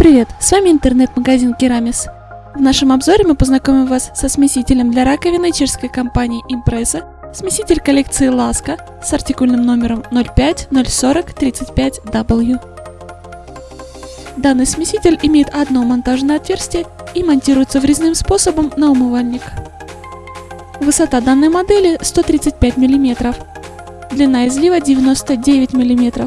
Привет, с вами интернет-магазин Керамис. В нашем обзоре мы познакомим вас со смесителем для раковины чешской компании Impresa, смеситель коллекции Ласка с артикульным номером 05-040-35W. Данный смеситель имеет одно монтажное отверстие и монтируется врезным способом на умывальник. Высота данной модели 135 мм, длина излива 99 мм,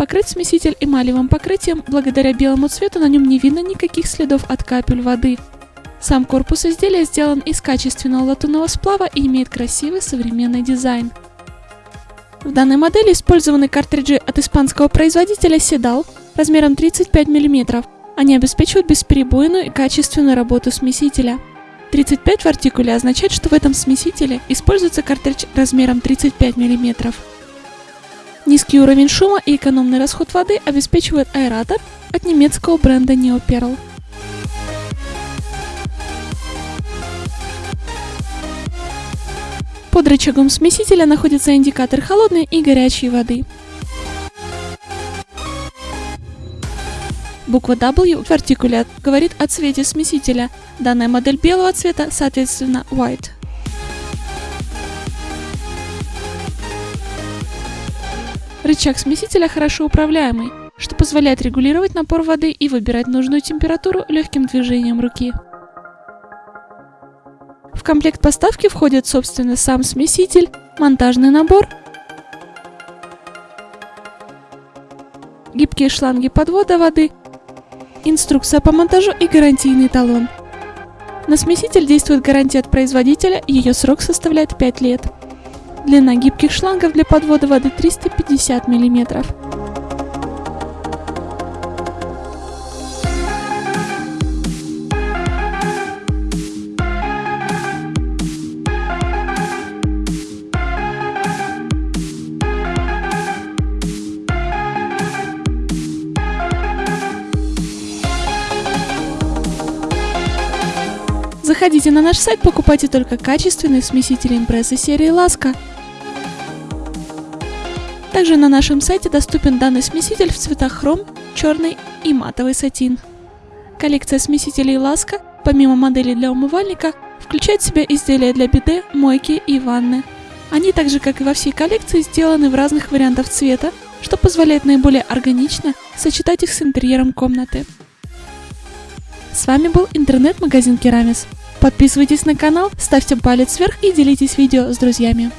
Покрыть смеситель эмалевым покрытием, благодаря белому цвету на нем не видно никаких следов от капель воды. Сам корпус изделия сделан из качественного латунного сплава и имеет красивый современный дизайн. В данной модели использованы картриджи от испанского производителя Sedal размером 35 мм. Они обеспечивают бесперебойную и качественную работу смесителя. 35 в артикуле означает, что в этом смесителе используется картридж размером 35 мм. Низкий уровень шума и экономный расход воды обеспечивает аэратор от немецкого бренда Neoperl. Под рычагом смесителя находится индикатор холодной и горячей воды. Буква W в артикуле говорит о цвете смесителя. Данная модель белого цвета, соответственно, white. Рычаг смесителя хорошо управляемый, что позволяет регулировать напор воды и выбирать нужную температуру легким движением руки. В комплект поставки входит, собственно, сам смеситель, монтажный набор, гибкие шланги подвода воды, инструкция по монтажу и гарантийный талон. На смеситель действует гарантия от производителя, ее срок составляет 5 лет. Длина гибких шлангов для подвода воды 350 мм. Заходите на наш сайт, покупайте только качественные смесители импрессы серии Ласка. Также на нашем сайте доступен данный смеситель в цветах хром, черный и матовый сатин. Коллекция смесителей Ласка, помимо моделей для умывальника, включает в себя изделия для биде, мойки и ванны. Они так же, как и во всей коллекции, сделаны в разных вариантах цвета, что позволяет наиболее органично сочетать их с интерьером комнаты. С вами был интернет-магазин Керамис. Подписывайтесь на канал, ставьте палец вверх и делитесь видео с друзьями.